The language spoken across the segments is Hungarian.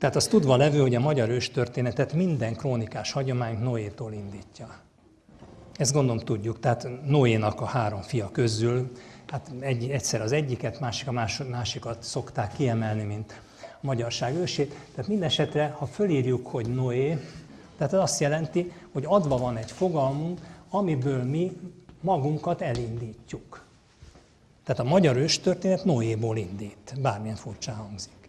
Tehát az tudva levő, hogy a magyar őstörténetet minden krónikás hagyomány Noétól indítja. Ezt gondolom tudjuk. Tehát Noénak a három fia közül, hát egy, egyszer az egyiket, másik a másikat szokták kiemelni, mint a magyarság ősét. Tehát minden esetre, ha fölírjuk, hogy Noé, tehát ez azt jelenti, hogy adva van egy fogalmunk, amiből mi magunkat elindítjuk. Tehát a magyar őstörténet Noéból indít, bármilyen furcsa hangzik.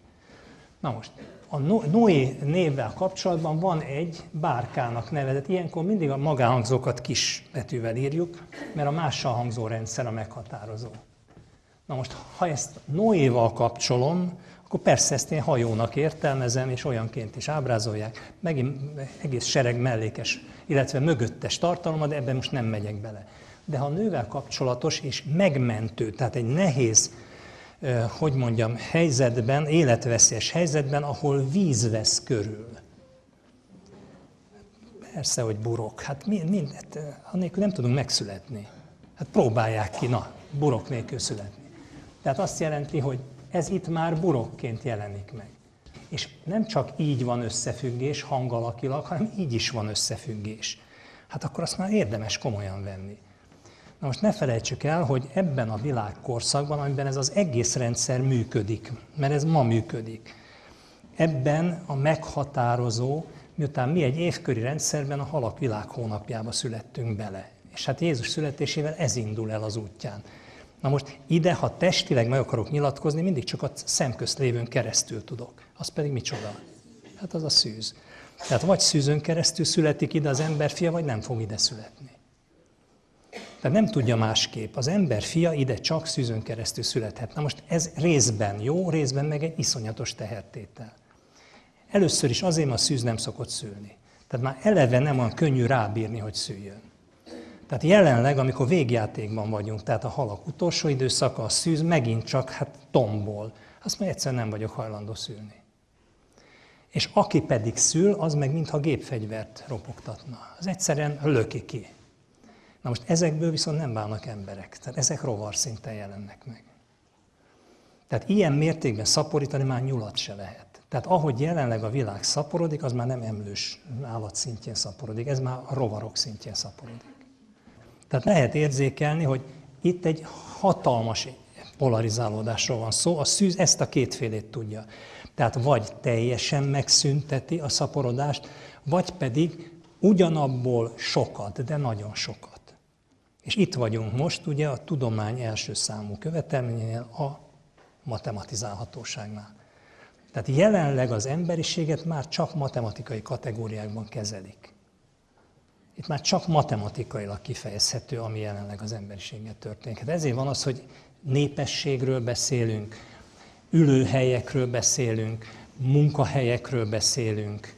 Na most, a Noé névvel kapcsolatban van egy bárkának nevezett. Ilyenkor mindig a magánhangzókat kis betűvel írjuk, mert a mással hangzó rendszer a meghatározó. Na most, ha ezt Noéval kapcsolom, akkor persze ezt én hajónak értelmezem, és olyanként is ábrázolják. Megint egész sereg mellékes, illetve mögöttes tartalma, de ebben most nem megyek bele. De ha nővel kapcsolatos és megmentő, tehát egy nehéz hogy mondjam, helyzetben, életveszélyes helyzetben, ahol víz vesz körül. Persze, hogy burok. Hát mind, hát, annélkül nem tudunk megszületni. Hát próbálják ki, na, burok nélkül születni. Tehát azt jelenti, hogy ez itt már burokként jelenik meg. És nem csak így van összefüggés hangalakilag, hanem így is van összefüggés. Hát akkor azt már érdemes komolyan venni. Na most ne felejtsük el, hogy ebben a világkorszakban, amiben ez az egész rendszer működik, mert ez ma működik, ebben a meghatározó, miután mi egy évköri rendszerben a halak világ hónapjába születtünk bele. És hát Jézus születésével ez indul el az útján. Na most ide, ha testileg meg akarok nyilatkozni, mindig csak a szemközt lévőn keresztül tudok. Az pedig micsoda? Hát az a szűz. Tehát vagy szűzön keresztül születik ide az ember fia, vagy nem fog ide születni. Tehát nem tudja másképp. Az ember fia ide csak szűzön keresztül születhet. Na most ez részben jó, részben meg egy iszonyatos tehertétel. Először is azért, mert a szűz nem szokott szülni. Tehát már eleve nem olyan könnyű rábírni, hogy szüljön. Tehát jelenleg, amikor végjátékban vagyunk, tehát a halak utolsó időszaka, a szűz megint csak hát tombol. Azt már egyszer nem vagyok hajlandó szülni. És aki pedig szül, az meg mintha gépfegyvert ropogtatna. Az egyszerűen löki ki. Na most ezekből viszont nem válnak emberek. Tehát ezek rovar szinten jelennek meg. Tehát ilyen mértékben szaporítani már nyulat se lehet. Tehát ahogy jelenleg a világ szaporodik, az már nem emlős állat szintjén szaporodik, ez már a rovarok szintjén szaporodik. Tehát lehet érzékelni, hogy itt egy hatalmas polarizálódásról van szó, a szűz ezt a kétfélét tudja. Tehát vagy teljesen megszünteti a szaporodást, vagy pedig ugyanabból sokat, de nagyon sokat. És itt vagyunk most ugye a tudomány első számú követelményénél, a matematizálhatóságnál. Tehát jelenleg az emberiséget már csak matematikai kategóriákban kezelik. Itt már csak matematikailag kifejezhető, ami jelenleg az emberiséget történik. Hát ezért van az, hogy népességről beszélünk, ülőhelyekről beszélünk, munkahelyekről beszélünk,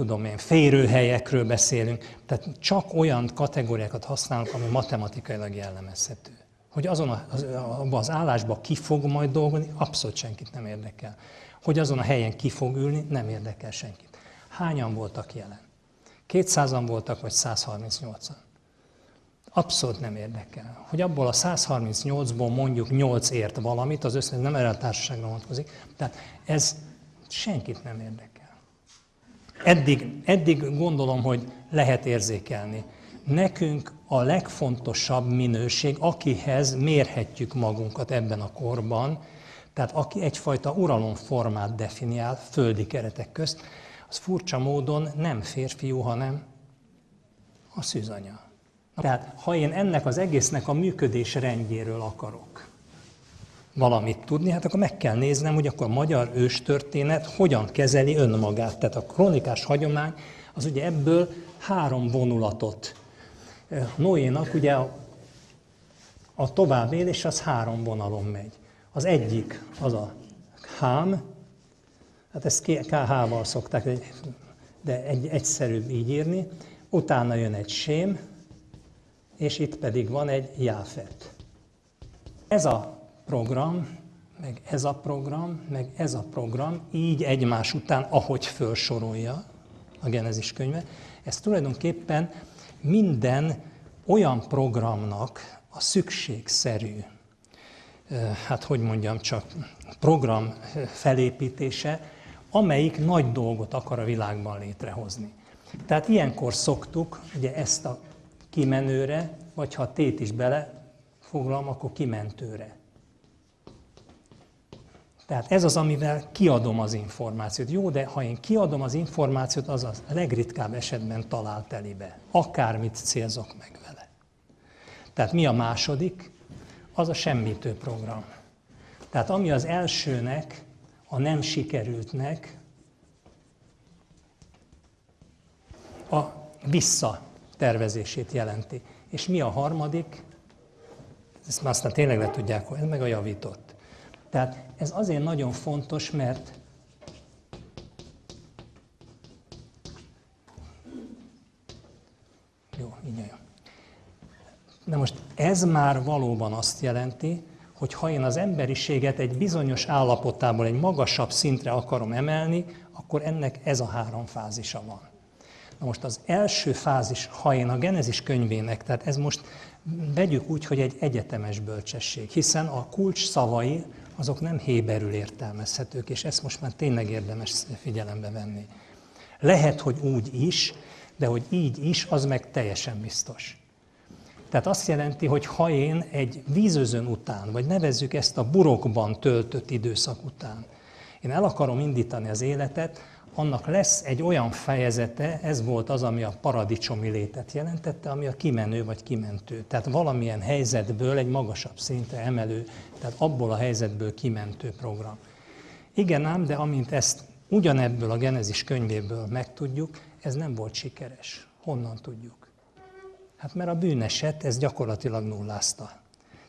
tudom én, férőhelyekről beszélünk, tehát csak olyan kategóriákat használunk, ami matematikailag jellemezhető. Hogy azon a, az, abban állásban ki fog majd dolgozni, abszolút senkit nem érdekel. Hogy azon a helyen ki fog ülni, nem érdekel senkit. Hányan voltak jelen? 200-an voltak, vagy 138-an? Abszolút nem érdekel. Hogy abból a 138-ból mondjuk 8 ért valamit, az összes nem erre a társaságra vonatkozik. Tehát ez senkit nem érdekel. Eddig, eddig gondolom, hogy lehet érzékelni. Nekünk a legfontosabb minőség, akihez mérhetjük magunkat ebben a korban, tehát aki egyfajta uralomformát definiál földi keretek közt, az furcsa módon nem férfiú, hanem a szűzanya. Tehát ha én ennek az egésznek a működés rendjéről akarok, valamit tudni, hát akkor meg kell néznem, hogy akkor a magyar őstörténet hogyan kezeli önmagát. Tehát a kronikás hagyomány az ugye ebből három vonulatot. Noénak ugye a, a továbbélés az három vonalon megy. Az egyik az a hám, hát ezt KH-val szokták, de egy, egyszerűbb így írni. Utána jön egy sém, és itt pedig van egy jáfet. Ez a program, meg ez a program, meg ez a program, így egymás után, ahogy felsorolja a Genezis könyve, ez tulajdonképpen minden olyan programnak a szükségszerű, hát hogy mondjam csak, program felépítése, amelyik nagy dolgot akar a világban létrehozni. Tehát ilyenkor szoktuk ugye ezt a kimenőre, vagy ha tét is bele foglalom, akkor kimentőre. Tehát ez az, amivel kiadom az információt. Jó, de ha én kiadom az információt, az a legritkább esetben talál telibe. Akármit célzok meg vele. Tehát mi a második? Az a semmitő program. Tehát ami az elsőnek, a nem sikerültnek, a visszatervezését jelenti. És mi a harmadik? Ezt már aztán tényleg le tudják, ez meg a javított. Tehát ez azért nagyon fontos, mert jó, így jó. Na most ez már valóban azt jelenti, hogy ha én az emberiséget egy bizonyos állapotából egy magasabb szintre akarom emelni, akkor ennek ez a három fázisa van. Na most az első fázis, ha én a Genezis könyvének, tehát ez most vegyük úgy, hogy egy egyetemes bölcsesség, hiszen a kulcs szavai azok nem héberül értelmezhetők, és ezt most már tényleg érdemes figyelembe venni. Lehet, hogy úgy is, de hogy így is, az meg teljesen biztos. Tehát azt jelenti, hogy ha én egy vízözön után, vagy nevezzük ezt a burokban töltött időszak után, én el akarom indítani az életet, annak lesz egy olyan fejezete, ez volt az, ami a paradicsomi létet jelentette, ami a kimenő vagy kimentő. Tehát valamilyen helyzetből egy magasabb szintre emelő, tehát abból a helyzetből kimentő program. Igen ám, de amint ezt ugyanebből a Genezis könyvéből megtudjuk, ez nem volt sikeres. Honnan tudjuk? Hát mert a bűneset ez gyakorlatilag nullázta.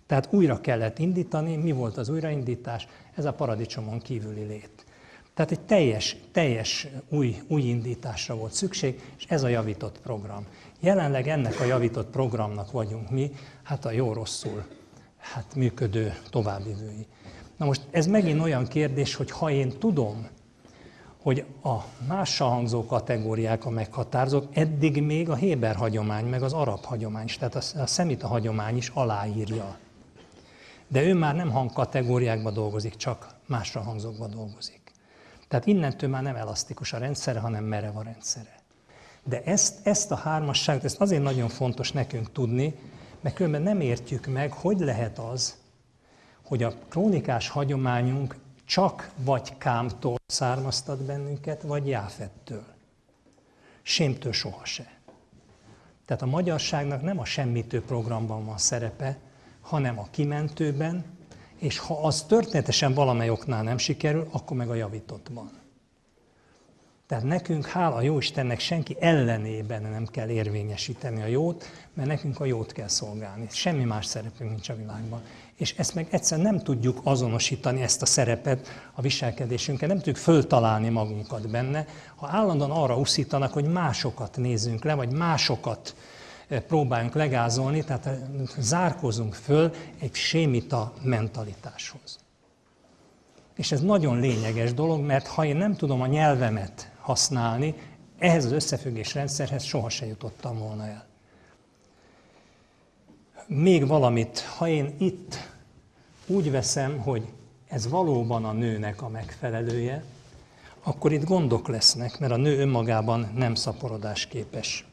Tehát újra kellett indítani, mi volt az újraindítás? Ez a paradicsomon kívüli lét. Tehát egy teljes, teljes új, új indításra volt szükség, és ez a javított program. Jelenleg ennek a javított programnak vagyunk mi, hát a jó-rosszul hát működő továbbvivői. Na most ez megint olyan kérdés, hogy ha én tudom, hogy a mással hangzó kategóriák a meghatározók, eddig még a Héber hagyomány, meg az arab hagyomány, tehát a szemita hagyomány is aláírja. De ő már nem hangkategóriákba dolgozik, csak másra hangzókba dolgozik. Tehát innentől már nem elasztikus a rendszere, hanem merev a rendszere. De ezt, ezt a hármasságot, ezt azért nagyon fontos nekünk tudni, mert különben nem értjük meg, hogy lehet az, hogy a krónikás hagyományunk csak vagy Kámtól származtat bennünket, vagy Jáfettől. Sémtől soha se. Tehát a magyarságnak nem a semmitő programban van szerepe, hanem a kimentőben, és ha az történetesen valamely oknál nem sikerül, akkor meg a javítottban. Tehát nekünk, hála jó Istennek, senki ellenében nem kell érvényesíteni a jót, mert nekünk a jót kell szolgálni. Semmi más szerepünk nincs a világban. És ezt meg egyszer nem tudjuk azonosítani, ezt a szerepet a viselkedésünkkel, nem tudjuk föltalálni magunkat benne, ha állandóan arra uszítanak, hogy másokat nézzünk le, vagy másokat próbáljunk legázolni, tehát zárkozunk föl egy sémita mentalitáshoz. És ez nagyon lényeges dolog, mert ha én nem tudom a nyelvemet használni, ehhez az összefüggés rendszerhez sohasem jutottam volna el. Még valamit, ha én itt úgy veszem, hogy ez valóban a nőnek a megfelelője, akkor itt gondok lesznek, mert a nő önmagában nem szaporodás képes.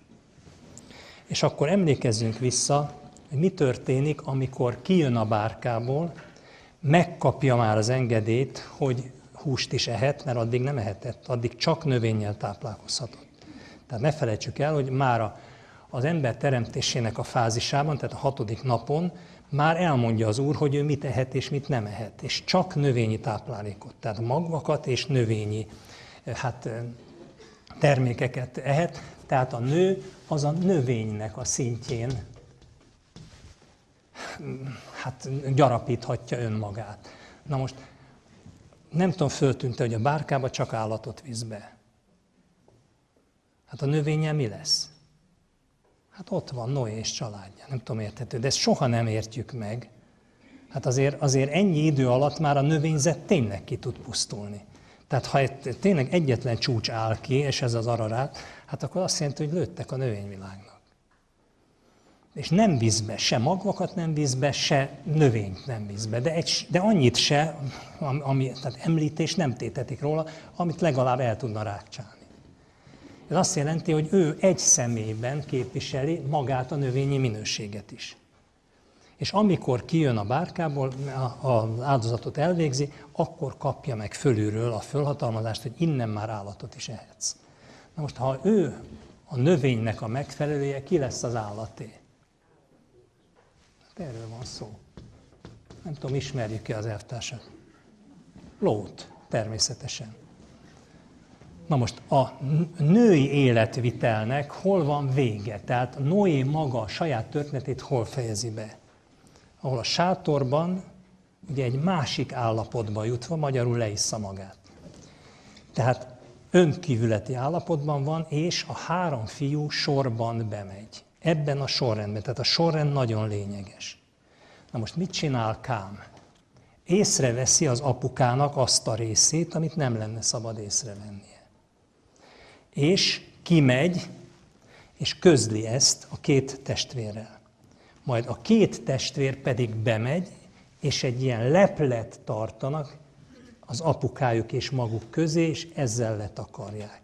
És akkor emlékezzünk vissza, hogy mi történik, amikor kijön a bárkából, megkapja már az engedélyt, hogy húst is ehet, mert addig nem ehetett, addig csak növényel táplálkozhatott. Tehát ne felejtsük el, hogy már az ember teremtésének a fázisában, tehát a hatodik napon már elmondja az Úr, hogy ő mit ehet és mit nem ehet, és csak növényi táplálékot, tehát magvakat és növényi hát, termékeket ehet, tehát a nő az a növénynek a szintjén hát gyarapíthatja önmagát. Na most nem tudom, föltűnte, hogy a bárkába csak állatot visz be. Hát a növénye mi lesz? Hát ott van Noé és családja, nem tudom érthető, de ezt soha nem értjük meg. Hát azért, azért ennyi idő alatt már a növényzet tényleg ki tud pusztulni. Tehát ha tényleg egyetlen csúcs áll ki, és ez az ararát, hát akkor azt jelenti, hogy lőttek a növényvilágnak. És nem visz be, se magvakat nem visz be, se növényt nem visz be, de, egy, de annyit se, ami, tehát említés nem tétetik róla, amit legalább el tudna rákcsálni. Ez azt jelenti, hogy ő egy személyben képviseli magát a növényi minőséget is. És amikor kijön a bárkából, az áldozatot elvégzi, akkor kapja meg fölülről a fölhatalmazást, hogy innen már állatot is ehetsz. Na most, ha ő a növénynek a megfelelője, ki lesz az állaté? Hát erről van szó. Nem tudom, ismerjük-e az elvtársat? Lót, természetesen. Na most a női életvitelnek hol van vége? Tehát Noé maga a saját történetét hol fejezi be? Ahol a sátorban ugye egy másik állapotba jutva magyarul leissza magát. Tehát önkívületi állapotban van, és a három fiú sorban bemegy. Ebben a sorrendben, tehát a sorrend nagyon lényeges. Na most mit csinál Kám? Észreveszi az apukának azt a részét, amit nem lenne szabad észrevennie. És kimegy, és közli ezt a két testvérrel. Majd a két testvér pedig bemegy, és egy ilyen leplet tartanak, az apukájuk és maguk közé, és ezzel letakarják.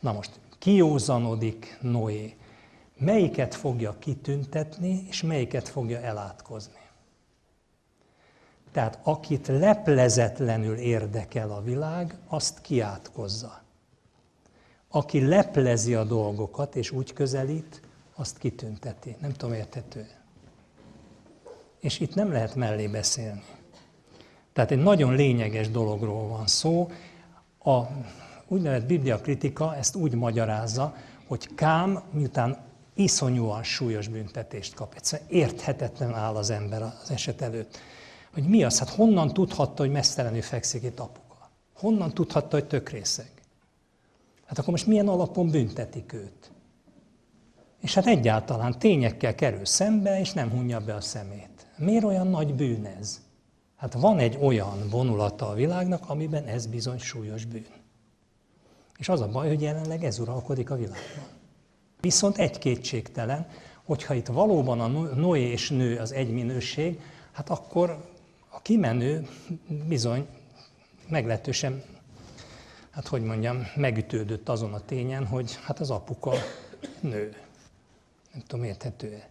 Na most, kiózanodik Noé. Melyiket fogja kitüntetni, és melyiket fogja elátkozni? Tehát akit leplezetlenül érdekel a világ, azt kiátkozza. Aki leplezi a dolgokat, és úgy közelít, azt kitünteti. Nem tudom, érthető. És itt nem lehet mellé beszélni. Tehát egy nagyon lényeges dologról van szó. A úgynevezett bibliakritika ezt úgy magyarázza, hogy Kám, miután iszonyúan súlyos büntetést kap, egyszerűen érthetetlen áll az ember az eset előtt. Hogy mi az? Hát honnan tudhatta, hogy mesztelenül fekszik itt apuka? Honnan tudhatta, hogy tökrészeg? Hát akkor most milyen alapon büntetik őt? És hát egyáltalán tényekkel kerül szembe, és nem hunja be a szemét. Miért olyan nagy bűn ez? Hát van egy olyan vonulata a világnak, amiben ez bizony súlyos bűn. És az a baj, hogy jelenleg ez uralkodik a világban. Viszont egy kétségtelen, hogyha itt valóban a Noé és nő az egy minőség, hát akkor a kimenő bizony meglehetősen, hát hogy mondjam, megütődött azon a tényen, hogy hát az apuka nő. Nem tudom, érthető-e.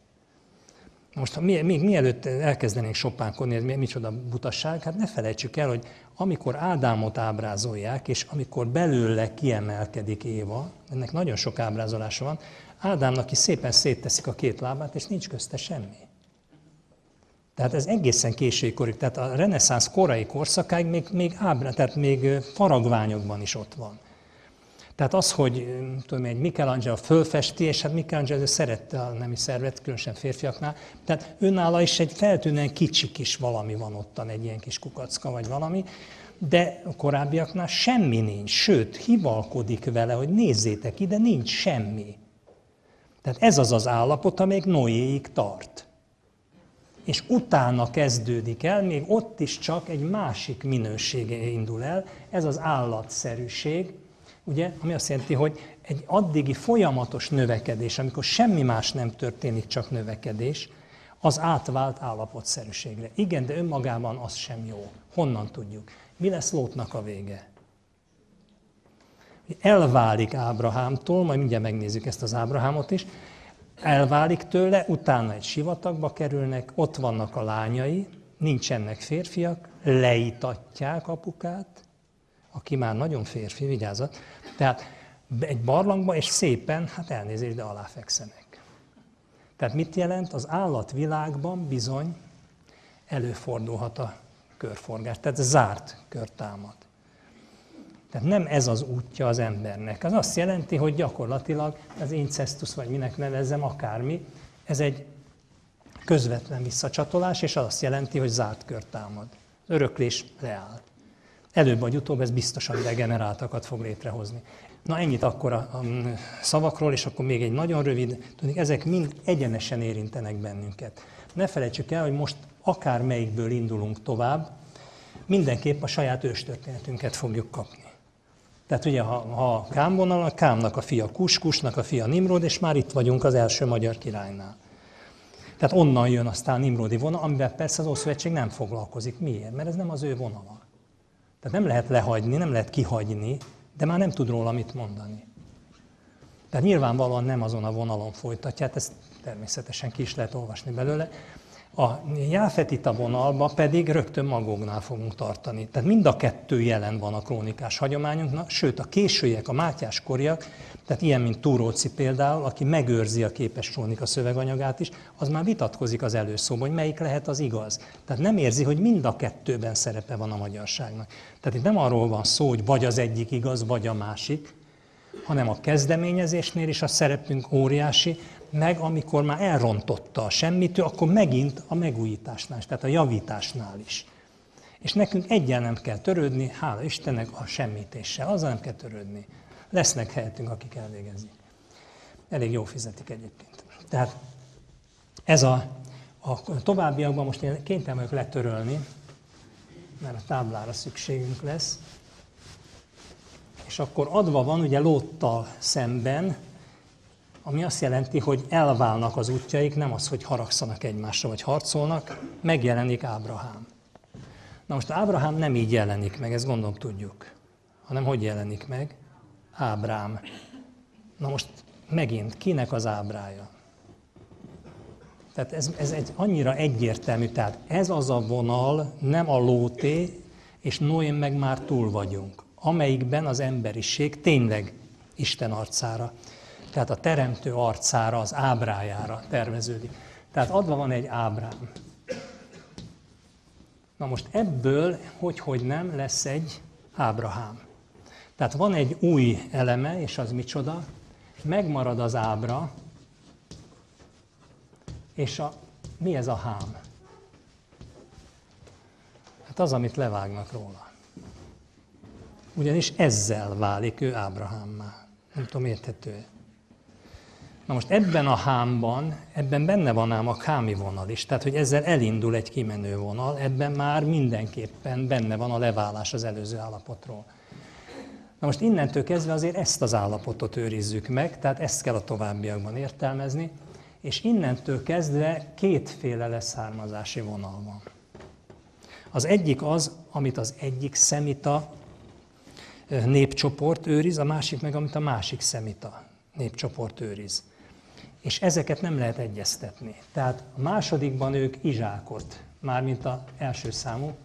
Most ha még mielőtt elkezdenénk sopánkodni, ez micsoda butasság, hát ne felejtsük el, hogy amikor Ádámot ábrázolják, és amikor belőle kiemelkedik Éva, ennek nagyon sok ábrázolása van, Ádámnak is szépen szétteszik a két lábát, és nincs közte semmi. Tehát ez egészen késői korig, tehát a reneszánsz korai korszakáig még, még, ábrá, tehát még faragványokban is ott van. Tehát az, hogy tudom, egy Michelangelo fölfesti, és hát Michelangelo szerette a nemi szervet, különösen férfiaknál, tehát önállal is egy feltűnően kicsi kis valami van ottan, egy ilyen kis kukacka vagy valami, de a korábbiaknál semmi nincs, sőt, hivalkodik vele, hogy nézzétek ide, nincs semmi. Tehát ez az az állapot, amelyik Noéig tart. És utána kezdődik el, még ott is csak egy másik minősége indul el, ez az állatszerűség, ugye, ami azt jelenti, hogy egy addigi folyamatos növekedés, amikor semmi más nem történik, csak növekedés, az átvált állapotszerűségre. Igen, de önmagában az sem jó. Honnan tudjuk? Mi lesz Lótnak a vége? Elválik Ábrahámtól, majd mindjárt megnézzük ezt az Ábrahámot is, elválik tőle, utána egy sivatagba kerülnek, ott vannak a lányai, nincsenek férfiak, leítatják apukát, aki már nagyon férfi, vigyázat, tehát egy barlangba, és szépen, hát elnézést, de aláfekszenek. Tehát mit jelent? Az állatvilágban bizony előfordulhat a körforgás, tehát zárt kör támad. Tehát nem ez az útja az embernek. Az azt jelenti, hogy gyakorlatilag az incestus, vagy minek nevezzem, akármi, ez egy közvetlen visszacsatolás, és az azt jelenti, hogy zárt kör támad. Öröklés leáll. Előbb vagy utóbb ez biztosan degeneráltakat fog létrehozni. Na ennyit akkor a, szavakról, és akkor még egy nagyon rövid, tudni, ezek mind egyenesen érintenek bennünket. Ne felejtsük el, hogy most akár melyikből indulunk tovább, mindenképp a saját őstörténetünket fogjuk kapni. Tehát ugye, ha, ha Kám vonal, Kámnak a fia Kus, a fia Nimrod, és már itt vagyunk az első magyar királynál. Tehát onnan jön aztán Nimrodi vonal, amivel persze az Ószövetség nem foglalkozik. Miért? Mert ez nem az ő vonala. Tehát nem lehet lehagyni, nem lehet kihagyni, de már nem tud róla mit mondani. Tehát nyilvánvalóan nem azon a vonalon folytatja, hát ezt természetesen ki is lehet olvasni belőle. A Jáfetita vonalba pedig rögtön magógnál fogunk tartani. Tehát mind a kettő jelen van a krónikás hagyományunknak, sőt a későiek, a Mátyás koriak, tehát ilyen, mint Túróci például, aki megőrzi a képes krónika szöveganyagát is, az már vitatkozik az előszóban, hogy melyik lehet az igaz. Tehát nem érzi, hogy mind a kettőben szerepe van a magyarságnak. Tehát itt nem arról van szó, hogy vagy az egyik igaz, vagy a másik, hanem a kezdeményezésnél is a szerepünk óriási, meg amikor már elrontotta a semmitől, akkor megint a megújításnál, tehát a javításnál is. És nekünk egyen nem kell törődni, hála Istennek, a semmitéssel, azzal nem kell törődni. Lesznek helyettünk, akik elvégezik. Elég jó fizetik egyébként. Tehát ez a, a továbbiakban most én kénytelen vagyok letörölni, mert a táblára szükségünk lesz. És akkor adva van ugye Lóttal szemben, ami azt jelenti, hogy elválnak az útjaik, nem az, hogy haragszanak egymásra, vagy harcolnak, megjelenik Ábrahám. Na most Ábrahám nem így jelenik meg, ezt gondolom tudjuk, hanem hogy jelenik meg? Ábrám. Na most megint, kinek az ábrája? Tehát ez, ez egy annyira egyértelmű, tehát ez az a vonal, nem a lóté, és Noén meg már túl vagyunk, amelyikben az emberiség tényleg Isten arcára tehát a teremtő arcára, az ábrájára terveződik. Tehát adva van egy ábrám. Na most ebből, hogy, hogy nem, lesz egy Ábrahám. Tehát van egy új eleme, és az micsoda? Megmarad az ábra, és a, mi ez a hám? Hát az, amit levágnak róla. Ugyanis ezzel válik ő Ábrahámmá. Nem tudom, érthető Na most ebben a hámban, ebben benne van ám a kámi vonal is, tehát hogy ezzel elindul egy kimenő vonal, ebben már mindenképpen benne van a leválás az előző állapotról. Na most innentől kezdve azért ezt az állapotot őrizzük meg, tehát ezt kell a továbbiakban értelmezni, és innentől kezdve kétféle leszármazási vonal van. Az egyik az, amit az egyik szemita népcsoport őriz, a másik meg, amit a másik szemita népcsoport őriz és ezeket nem lehet egyeztetni. Tehát a másodikban ők Izsákot, mármint az első számú,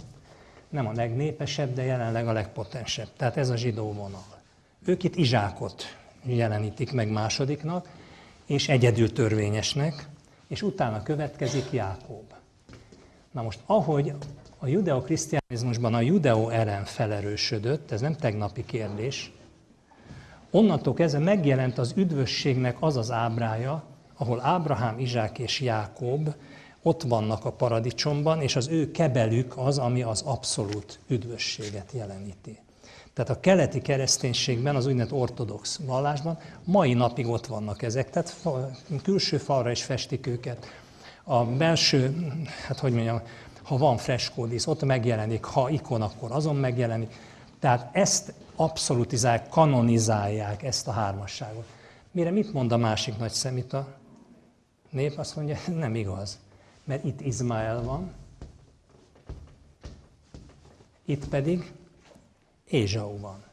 nem a legnépesebb, de jelenleg a legpotensebb. Tehát ez a zsidó vonal. Ők itt Izsákot jelenítik meg másodiknak, és egyedül törvényesnek, és utána következik Jákob. Na most, ahogy a judeo-krisztiánizmusban a judeo ellen felerősödött, ez nem tegnapi kérdés, Onnantól kezdve megjelent az üdvösségnek az az ábrája, ahol Ábrahám, Izsák és Jákob ott vannak a paradicsomban, és az ő kebelük az, ami az abszolút üdvösséget jeleníti. Tehát a keleti kereszténységben, az úgynevezett ortodox vallásban mai napig ott vannak ezek, tehát külső falra is festik őket. A belső, hát hogy mondjam, ha van freskódísz, ott megjelenik, ha ikon, akkor azon megjelenik. Tehát ezt abszolutizálják, kanonizálják ezt a hármasságot. Mire mit mond a másik nagy szemita? Nép azt mondja, nem igaz. Mert itt Izmael van, itt pedig Ézsau van.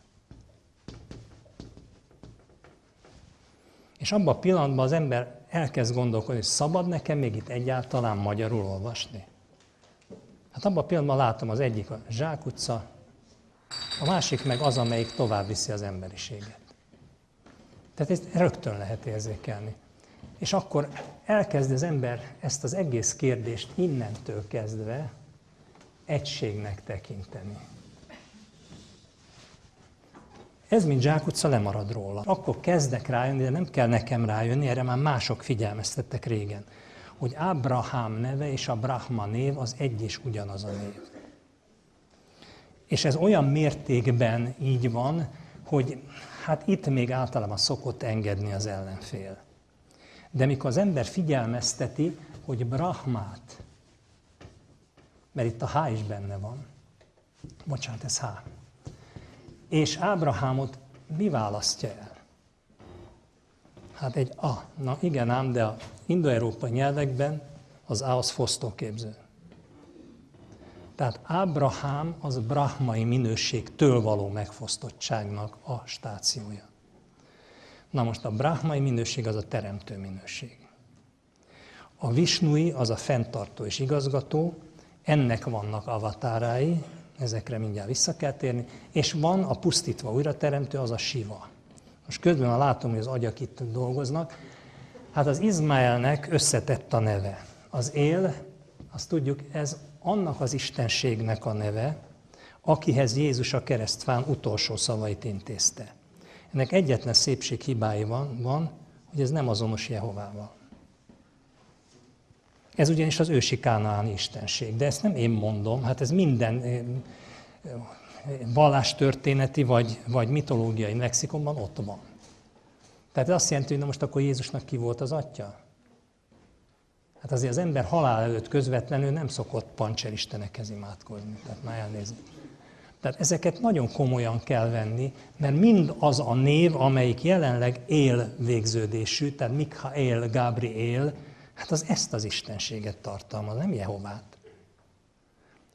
És abban a pillanatban az ember elkezd gondolkodni, hogy szabad nekem még itt egyáltalán magyarul olvasni? Hát abban a pillanatban látom az egyik a zsákutca, a másik meg az, amelyik tovább viszi az emberiséget. Tehát ezt rögtön lehet érzékelni. És akkor elkezd az ember ezt az egész kérdést innentől kezdve egységnek tekinteni. Ez, mint zsákutca, lemarad róla. Akkor kezdek rájönni, de nem kell nekem rájönni, erre már mások figyelmeztettek régen, hogy Abraham neve és a Brahma név az egy és ugyanaz a név. És ez olyan mértékben így van, hogy hát itt még általában szokott engedni az ellenfél. De mikor az ember figyelmezteti, hogy Brahmát, mert itt a H is benne van, bocsánat, ez H, és Ábrahámot mi választja el? Hát egy A. Na igen ám, de a indoeurópai nyelvekben az A az fosztóképző. Tehát Ábrahám az brahmai minőségtől való megfosztottságnak a stációja. Na most a brahmai minőség az a teremtő minőség. A visnui az a fenntartó és igazgató, ennek vannak avatárái, ezekre mindjárt vissza kell térni, és van a pusztítva újra teremtő, az a siva. Most közben látom, hogy az agyak itt dolgoznak. Hát az Izmaelnek összetett a neve. Az él, azt tudjuk, ez annak az istenségnek a neve, akihez Jézus a keresztfán utolsó szavait intézte. Ennek egyetlen szépség hibái van, van, hogy ez nem azonos Jehovával. Ez ugyanis az ősi kánaáni istenség, de ezt nem én mondom, hát ez minden eh, vallástörténeti vagy, vagy mitológiai lexikonban ott van. Tehát ez azt jelenti, hogy na most akkor Jézusnak ki volt az atya? Hát azért az ember halál előtt közvetlenül nem szokott pancser istenekhez imádkozni. Tehát már elnézni. Tehát ezeket nagyon komolyan kell venni, mert mind az a név, amelyik jelenleg él végződésű, tehát Mikhael, Gabriel, hát az ezt az istenséget tartalmaz, nem Jehovát.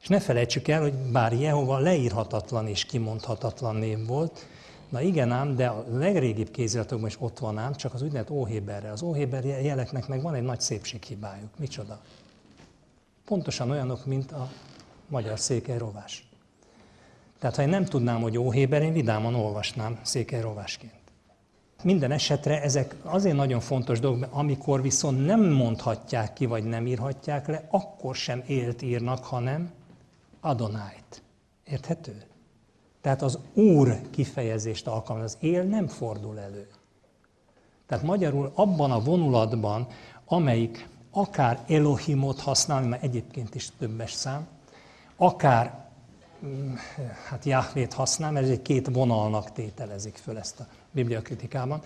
És ne felejtsük el, hogy bár Jehova leírhatatlan és kimondhatatlan név volt, na igen ám, de a legrégibb kéziratokban is ott van ám, csak az úgynevezett óhéberre. Az óhéber jeleknek meg van egy nagy szépséghibájuk. Micsoda? Pontosan olyanok, mint a magyar székely rovás. Tehát ha én nem tudnám, hogy óhéber, én vidáman olvasnám székely rovásként. Minden esetre ezek azért nagyon fontos dolgok, amikor viszont nem mondhatják ki, vagy nem írhatják le, akkor sem élt írnak, hanem Adonájt. Érthető? Tehát az Úr kifejezést alkalmaz, az él nem fordul elő. Tehát magyarul abban a vonulatban, amelyik akár Elohimot használ, mert egyébként is többes szám, akár mm, hát Jahvét használ, mert ez egy két vonalnak tételezik föl ezt a bibliakritikában,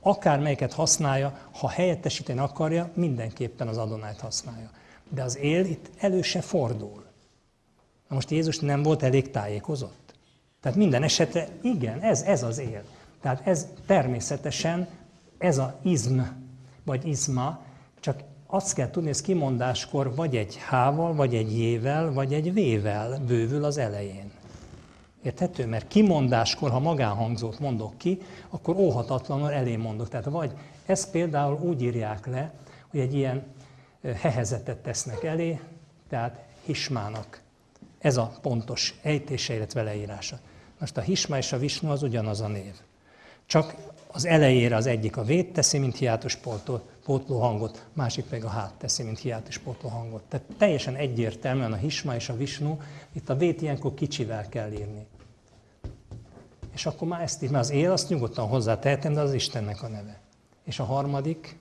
akár melyiket használja, ha helyettesíteni akarja, mindenképpen az adonájt használja. De az él itt elő se fordul. Na most Jézus nem volt elég tájékozott? Tehát minden esetre igen, ez, ez az él. Tehát ez természetesen, ez a izm, vagy izma, csak azt kell tudni, ez kimondáskor vagy egy H-val, vagy egy J-vel, vagy egy V-vel bővül az elején. Érthető? Mert kimondáskor, ha magánhangzót mondok ki, akkor óhatatlanul elé mondok. Tehát vagy ezt például úgy írják le, hogy egy ilyen hehezetet tesznek elé, tehát hismának. Ez a pontos ejtése, illetve leírása. Most a hisma és a visnu az ugyanaz a név. Csak az elejére az egyik a vét teszi, mint hiátus pótló hangot, másik pedig a hát teszi, mint hiátus pótló hangot. Tehát teljesen egyértelműen a hisma és a visnu, itt a vét ilyenkor kicsivel kell írni. És akkor már ezt így, mert az él, azt nyugodtan hozzátehetem, de az Istennek a neve. És a harmadik,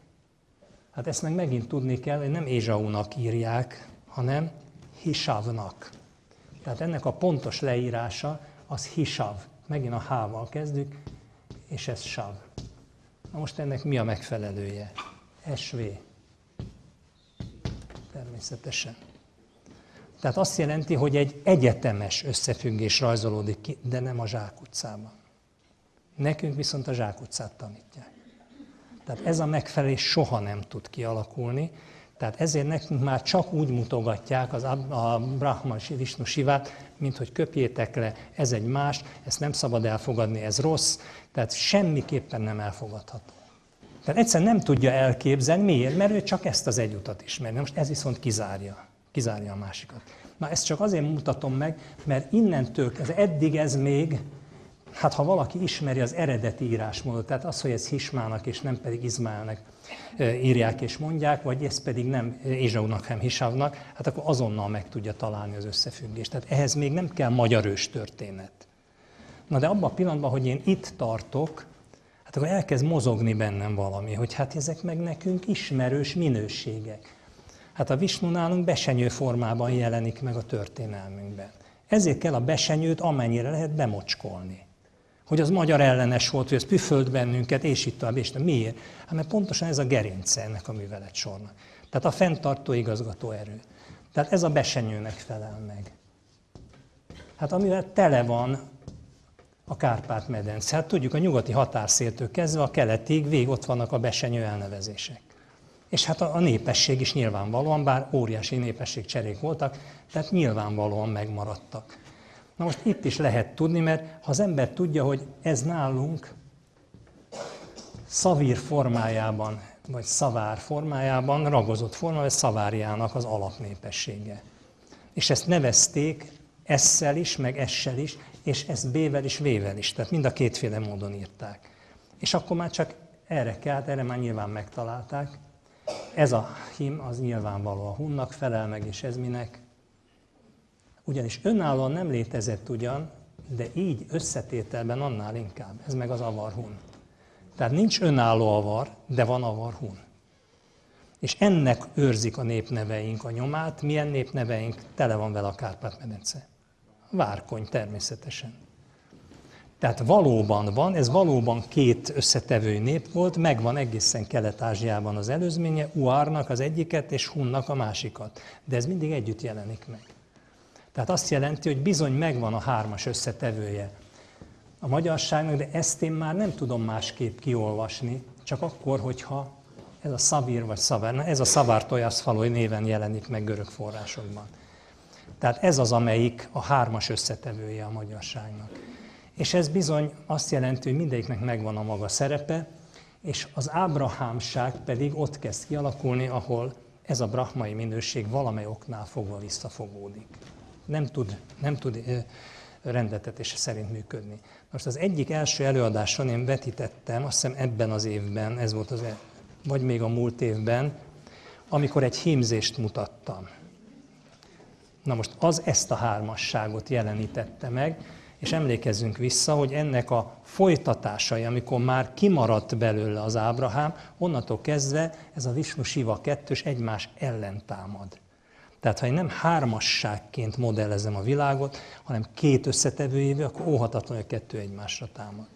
hát ezt meg megint tudni kell, hogy nem Ézsaunak írják, hanem Hisavnak. Tehát ennek a pontos leírása az Hisav. Megint a H-val kezdjük, és ez Sav. Na most ennek mi a megfelelője? SV. Természetesen. Tehát azt jelenti, hogy egy egyetemes összefüggés rajzolódik ki, de nem a zsákutcában. Nekünk viszont a zsákutcát tanítják. Tehát ez a megfelelés soha nem tud kialakulni, tehát ezért nekünk már csak úgy mutogatják az a Brahma és Vishnu Sivát, mint hogy köpjétek le, ez egy más, ezt nem szabad elfogadni, ez rossz, tehát semmiképpen nem elfogadható. Tehát egyszerűen nem tudja elképzelni, miért? Mert ő csak ezt az egy utat ismeri. Most ez viszont kizárja kizárja a másikat. Na ezt csak azért mutatom meg, mert innentől, ez eddig ez még, hát ha valaki ismeri az eredeti írásmódot, tehát az, hogy ez Hismának és nem pedig Izmaelnek írják és mondják, vagy ez pedig nem Ézsaunak, hanem Hisavnak, hát akkor azonnal meg tudja találni az összefüggést. Tehát ehhez még nem kell magyar ős történet. Na de abban a pillanatban, hogy én itt tartok, hát akkor elkezd mozogni bennem valami, hogy hát ezek meg nekünk ismerős minőségek. Hát a Visnu nálunk besenyő formában jelenik meg a történelmünkben. Ezért kell a besenyőt amennyire lehet bemocskolni. Hogy az magyar ellenes volt, hogy ez püföld bennünket, és itt tovább, és tovább. Miért? Hát mert pontosan ez a gerince ennek a művelet sornak. Tehát a fenntartó igazgató erő. Tehát ez a besenyőnek felel meg. Hát amivel tele van a Kárpát-medence. Hát tudjuk, a nyugati határszéltől kezdve a keletig végig ott vannak a besenyő elnevezések. És hát a, a népesség is nyilvánvalóan, bár óriási népesség cserék voltak, tehát nyilvánvalóan megmaradtak. Na most itt is lehet tudni, mert ha az ember tudja, hogy ez nálunk szavír formájában, vagy szavár formájában, ragozott formában, szavárjának az alapnépessége. És ezt nevezték esszel is, meg essel is, és ezt B-vel is, V-vel is. Tehát mind a kétféle módon írták. És akkor már csak erre kell, erre már nyilván megtalálták. Ez a hím az nyilvánvaló a hunnak felel meg, és ez minek? Ugyanis önállóan nem létezett ugyan, de így összetételben annál inkább. Ez meg az avarhun. Tehát nincs önálló avar, de van avarhun. És ennek őrzik a népneveink a nyomát. Milyen népneveink? Tele van vele a Kárpát-medence. Várkony természetesen. Tehát valóban van, ez valóban két összetevő nép volt, megvan egészen Kelet-Ázsiában az előzménye, Uárnak az egyiket és Hunnak a másikat. De ez mindig együtt jelenik meg. Tehát azt jelenti, hogy bizony megvan a hármas összetevője a magyarságnak, de ezt én már nem tudom másképp kiolvasni, csak akkor, hogyha ez a szavír vagy szavár, ez a szavár tojaszfalói néven jelenik meg görög forrásokban. Tehát ez az, amelyik a hármas összetevője a magyarságnak. És ez bizony azt jelenti, hogy mindegyiknek megvan a maga szerepe, és az ábrahámság pedig ott kezd kialakulni, ahol ez a brahmai minőség valamely oknál fogva visszafogódik. Nem tud, nem tud rendetetése szerint működni. Most az egyik első előadáson én vetítettem, azt hiszem ebben az évben, ez volt az, e- vagy még a múlt évben, amikor egy hímzést mutattam. Na most az ezt a hármasságot jelenítette meg, és emlékezzünk vissza, hogy ennek a folytatásai, amikor már kimaradt belőle az Ábrahám, onnantól kezdve ez a Visnu Siva kettős egymás ellen támad. Tehát ha én nem hármasságként modellezem a világot, hanem két összetevőjével, akkor óhatatlan, hogy a kettő egymásra támad.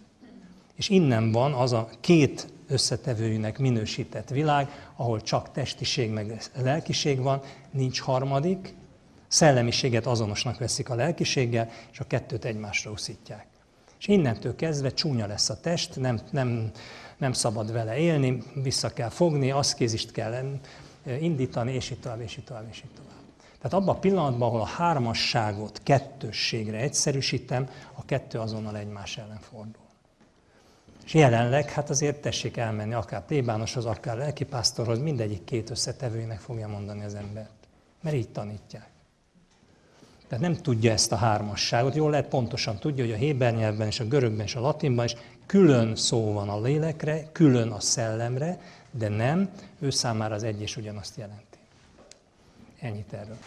És innen van az a két összetevőjűnek minősített világ, ahol csak testiség meg lelkiség van, nincs harmadik, szellemiséget azonosnak veszik a lelkiséggel, és a kettőt egymásra uszítják. És innentől kezdve csúnya lesz a test, nem, nem, nem szabad vele élni, vissza kell fogni, aszkézist kell indítani, és itt tovább, és itt tovább, és itt tovább. Tehát abban a pillanatban, ahol a hármasságot kettősségre egyszerűsítem, a kettő azonnal egymás ellen fordul. És jelenleg, hát azért tessék elmenni akár plébánoshoz, akár lelkipásztorhoz, mindegyik két összetevőnek fogja mondani az embert. Mert így tanítják. Tehát nem tudja ezt a hármasságot. Jól lehet pontosan tudja, hogy a héber nyelvben és a görögben és a latinban is külön szó van a lélekre, külön a szellemre, de nem, ő számára az egy és ugyanazt jelenti. Ennyit erről.